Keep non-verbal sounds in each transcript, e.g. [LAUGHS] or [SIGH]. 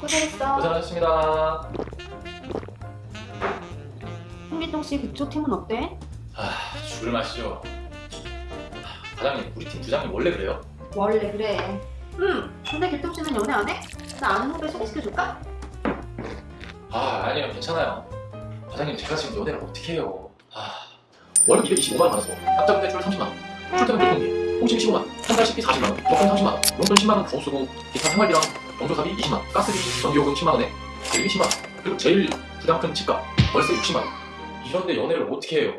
고생했어. 고생하셨습니다. 홍길동 씨 그쪽 팀은 어때? 아, 죽을 맛이죠. 아, 과장님, 우리 팀 부장님 원래 그래요? 원래 그래. 응. 근데 길동 씨는 연애 안 해? 나 아는 후배 소개시켜줄까? 아, 아니요, 괜찮아요. 과장님, 제가 지금 연애를 어떻게 해요? 아, 월급 225만 원 받아서 학자금 대출 30만 원, 출퇴근 교통비, 통신 15만 원, 한 달 식비 40만 원, 여권 30만 원, 용돈 10만 원 더 쓰고 기타 생활비랑 영조사비 20만 원, 가스비, 전기요금 10만 원에 대리 10만 원, 그리고 제일 부담 큰 집값 월세 60만 원. 이런데 연애를 어떻게 해요?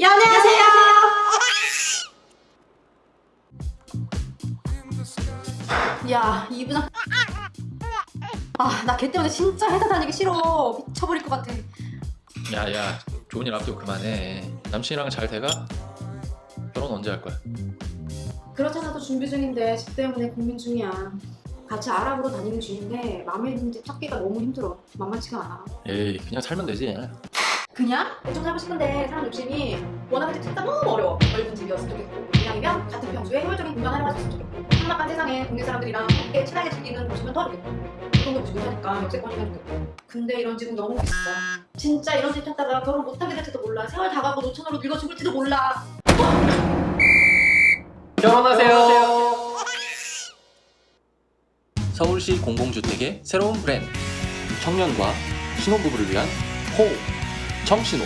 연애하세요. 야, 이 부장. 아, 나 걔 때문에 진짜 회사 다니기 싫어. 미쳐버릴 것 같아. 야야, 좋은 일 앞두고 그만해. 남친이랑 잘 돼가? 결혼 언제 할 거야? 그렇잖아도 준비 중인데 집 때문에 고민 중이야. 같이 알아보러 다니는 중인데 마음에 드는 집 찾기가 너무 힘들어. 만만치가 않아. 에이, 그냥 살면 되지. 그냥 좀 살고 싶은데 사람 욕심이 원하는 집 찾다 너무 어려워. 넓은 집이었으면 좋겠고 이왕이면 같은 평수에 효율적인 공간 하나가 있었으면 좋겠고 삭막한 세상에 동네 사람들이랑 함께 친하게 즐기는 곳이면 더 좋겠고 교통도 지금 하니까 역세권이면 좋겠고 근데 이런 집은 너무 비싸. 진짜 이런 집 찾다가 결혼 못하게 될지도 몰라. 세월 다 가고 노천으로 늙어 죽을지도 몰라. 결혼하세요. [LAUGHS] 서울시 공공주택의 새로운 브랜드 청년과 신혼부부를 위한 호 청신호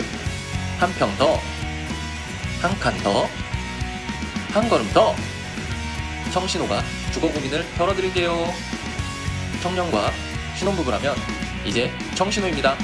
한 평 더 한 칸 더 한 걸음 더 청신호가 주거 고민을 덜어드릴게요. 청년과 신혼부부라면 이제 청신호입니다